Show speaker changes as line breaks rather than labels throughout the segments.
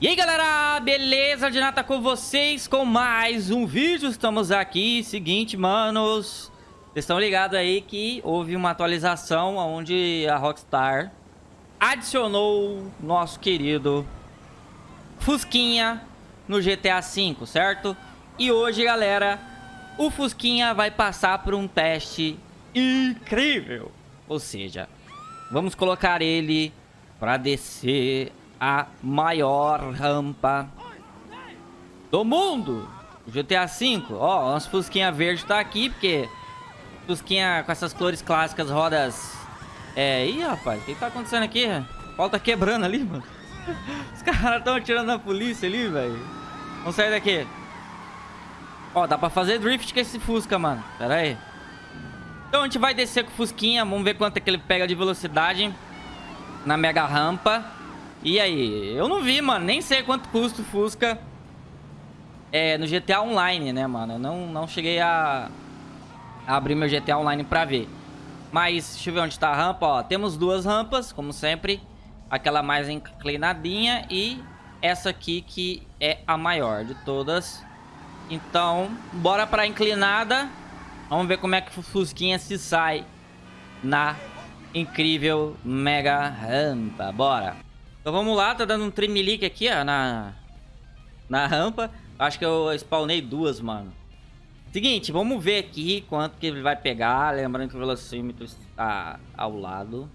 E aí galera, beleza? De nada com vocês com mais um vídeo, estamos aqui, seguinte manos Vocês estão ligados aí que houve uma atualização onde a Rockstar adicionou nosso querido Fusquinha no GTA V, certo? E hoje galera, o Fusquinha vai passar por um teste incrível Ou seja, vamos colocar ele para descer a maior rampa do mundo. GTA V. Ó, nosso Fusquinha verde tá aqui, porque... Fusquinha com essas cores clássicas, rodas... É... Ih, rapaz, o que tá acontecendo aqui? O pau tá quebrando ali, mano. Os caras estão atirando na polícia ali, velho. Vamos sair daqui. Ó, dá pra fazer drift com esse Fusca, mano. Pera aí. Então a gente vai descer com o Fusquinha. Vamos ver quanto é que ele pega de velocidade na mega rampa. E aí? Eu não vi, mano. Nem sei quanto custa o Fusca é, no GTA Online, né, mano? Eu não, não cheguei a, a abrir meu GTA Online pra ver. Mas, deixa eu ver onde tá a rampa, ó. Temos duas rampas, como sempre. Aquela mais inclinadinha e essa aqui que é a maior de todas. Então, bora pra inclinada. Vamos ver como é que o Fusquinha se sai na incrível mega rampa. Bora. Então vamos lá, tá dando um tremelique aqui, ó, na, na rampa. Acho que eu spawnei duas, mano. Seguinte, vamos ver aqui quanto que ele vai pegar. Lembrando que o velocímetro está ao lado.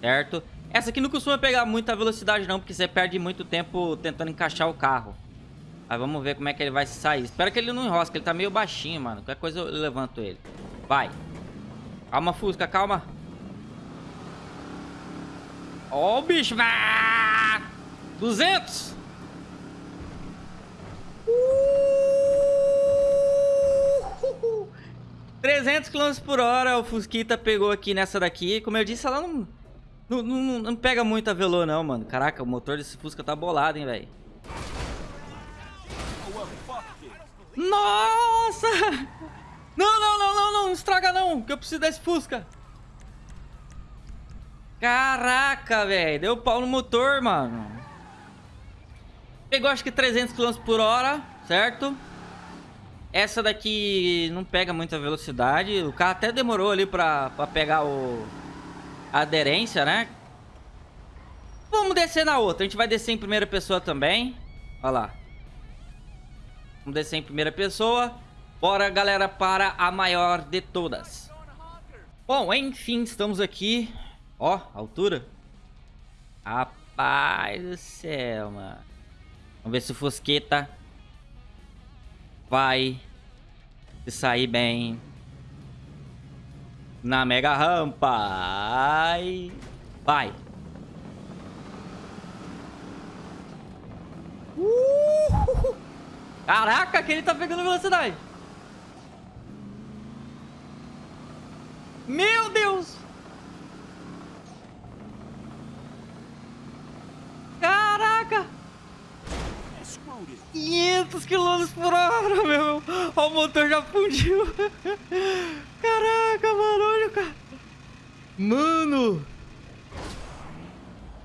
Certo? Essa aqui não costuma pegar muita velocidade não, porque você perde muito tempo tentando encaixar o carro. Aí vamos ver como é que ele vai sair. Espero que ele não enrosque, ele tá meio baixinho, mano. Qualquer coisa eu levanto ele. Vai. Calma, Fusca, calma. Ó o bicho. Ah! 200. Uh! 300 km por hora o Fusquita pegou aqui nessa daqui. Como eu disse, ela não, não, não, não pega muita velô não, mano. Caraca, o motor desse Fusca tá bolado, hein, velho. Nossa! Não, não, não, não, não, estraga não, que eu preciso desse Fusca. Caraca, velho. Deu pau no motor, mano. Pegou acho que 300 km por hora, certo? Essa daqui não pega muita velocidade. O carro até demorou ali pra, pra pegar o... A aderência, né? Vamos descer na outra. A gente vai descer em primeira pessoa também. Olha lá. Vamos descer em primeira pessoa. Bora, galera, para a maior de todas. Bom, enfim, estamos aqui Ó, altura. Rapaz do céu, mano. Vamos ver se o Fusqueta vai se sair bem na mega rampa. Ai. Vai. Uh! Caraca, que ele tá pegando velocidade. Meu Deus! 500 km por hora, meu. Ó, o motor já fundiu. Caraca, mano, olha o cara. Mano.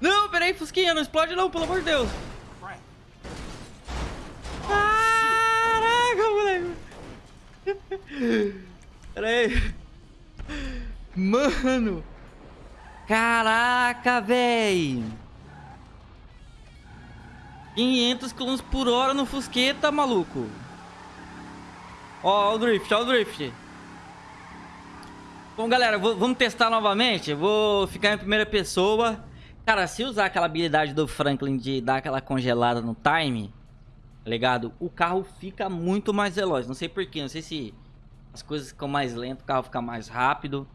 Não, peraí, Fusquinha, não explode não, pelo amor de Deus. Caraca, moleque. Peraí. Mano. Caraca, velho. 500 km por hora no Fusqueta, maluco. Ó, o drift, ó o drift. Bom, galera, vou, vamos testar novamente. Vou ficar em primeira pessoa. Cara, se usar aquela habilidade do Franklin de dar aquela congelada no time, tá ligado? O carro fica muito mais veloz. Não sei porquê, não sei se as coisas ficam mais lentas, o carro fica mais rápido.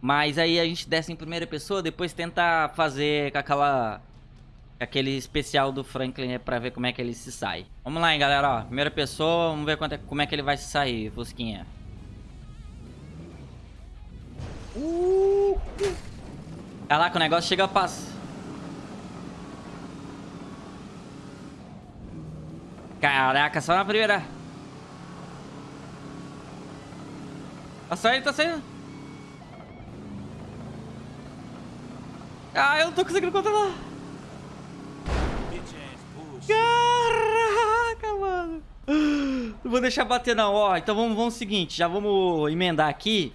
Mas aí a gente desce em primeira pessoa, depois tenta fazer com aquela Aquele especial do Franklin é pra ver como é que ele se sai. Vamos lá, hein, galera. Ó, primeira pessoa, vamos ver é, como é que ele vai se sair, Fusquinha. Uh! Caraca, o negócio chega a passar. Caraca, só na primeira. Tá saindo, tá saindo. Ah, eu não tô conseguindo controlar. Caraca, mano. Não vou deixar bater não, ó. Então vamos, vamos seguinte, já vamos emendar aqui.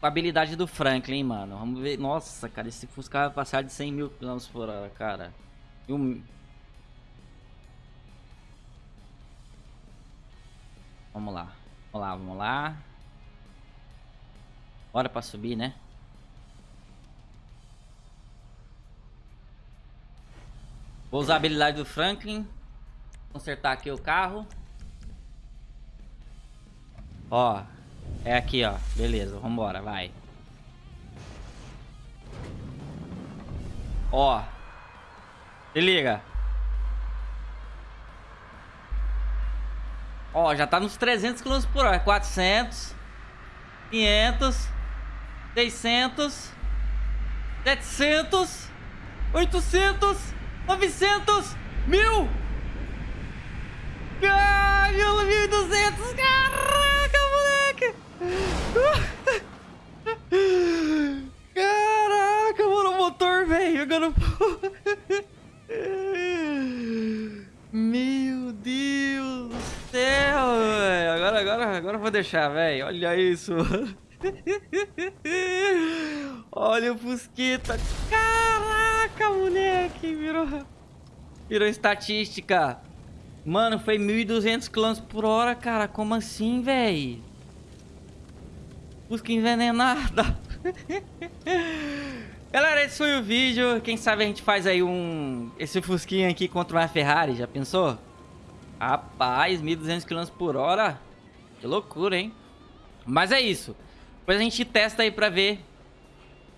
A habilidade do Franklin, mano. Vamos ver. Nossa, cara, esse Fusca vai passar de 100 mil km por hora, cara. E um... Vamos lá. Vamos lá, vamos lá. Bora pra subir, né? Vou usar a habilidade do Franklin. Consertar aqui o carro. Ó. É aqui, ó. Beleza, vambora, vai. Ó. Se liga. Ó, já tá nos 300 km por hora. 400. 500. 600. 700. 800. 900. 1000. Caralho, 1200. Caraca, moleque. Caraca, mano, o motor, velho. Jogando... Meu Deus do céu. Agora, agora, agora eu vou deixar, velho. Olha isso. Olha o Fusquita. Caraca, moleque. Virou, virou estatística. Mano, foi 1.200 km por hora, cara. Como assim, velho? Fusca envenenada. Galera, esse foi o vídeo. Quem sabe a gente faz aí um... Esse Fusquinha aqui contra uma Ferrari, já pensou? Rapaz, 1.200 km por hora. Que loucura, hein? Mas é isso. Depois a gente testa aí pra ver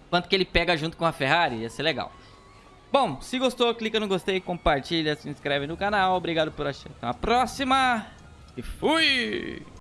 quanto que ele pega junto com a Ferrari. Ia ser legal. Bom, se gostou, clica no gostei, compartilha, se inscreve no canal. Obrigado por assistir. Até a próxima. E fui!